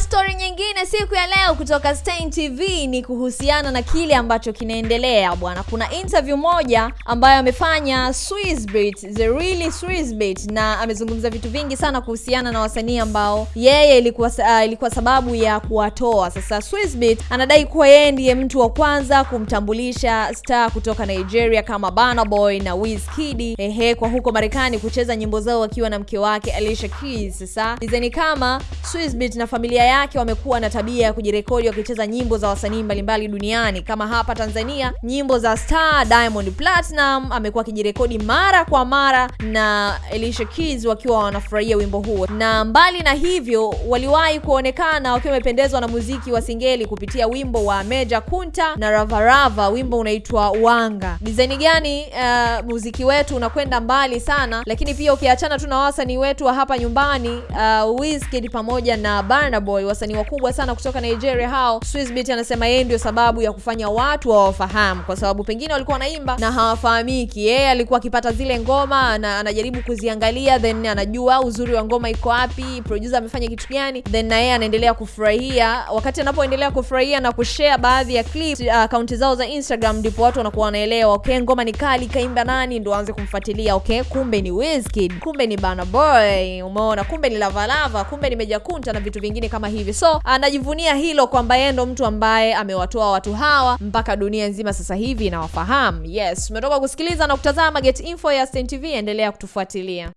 story nyingine siku ya leo kutoka Stein TV ni kuhusiana na kile ambacho kinaendelea bwana. Kuna interview moja ambayo amefanya Swissbeat, the really Swissbeat, na amezungumza vitu vingi sana kuhusiana na wasanii ambao yeye ilikuwa uh, ilikuwa sababu ya kuwatoa. Sasa Swissbeat anadai kuwa yeye ndiye mtu wa kwanza kumtambulisha star kutoka Nigeria kama Burna Boy na Wizkid ehe, kwa huko Marekani kucheza nyimbo zao wakiwa na mke wake Alicia Keys. Sasa ni kama Swissbeat na familia yake wamekuwa na tabia ya kujirekodi wakicheza nyimbo za wasanii mbalimbali duniani. Kama hapa Tanzania, nyimbo za star Diamond Platinum amekuwa akijirekodi mara kwa mara na Alicia Keys wakiwa wanafurahia wimbo huo, na mbali na hivyo, waliwahi kuonekana wakiwa wamependezwa na muziki wa singeli kupitia wimbo wa Meja Kunta na Ravarava, wimbo unaitwa Wanga. Dizaini gani uh, muziki wetu unakwenda mbali sana, lakini pia ukiachana tu na wasanii wetu wa hapa nyumbani uh, Wizkid pamoja na Burna Boy, wasanii wakubwa sana kutoka Nigeria hao, Swizzbeat anasema yeye ndio sababu ya kufanya watu hawafahamu, kwa sababu pengine walikuwa wanaimba na hawafahamiki. Yeye alikuwa akipata zile ngoma na anajaribu kuziangalia, then anajua uzuri wa ngoma iko wapi, producer amefanya kitu gani, then na yeye anaendelea kufurahia. Wakati anapoendelea kufurahia na kushare baadhi ya clips akaunti uh, zao za Instagram, ndipo watu wanakuwa wanaelewa, okay, ngoma ni kali, kaimba nani, ndio aanze kumfuatilia, okay, kumbe ni Wizkid, kumbe ni Burna Boy, umeona, kumbe ni Lavalava, kumbe ni Meja Kunta na vitu vingine kama hivi. So anajivunia hilo kwamba yeye ndo mtu ambaye amewatoa watu hawa mpaka dunia nzima sasa hivi inawafahamu. Yes, umetoka kusikiliza na kutazama Get Info ya Stein TV, endelea kutufuatilia.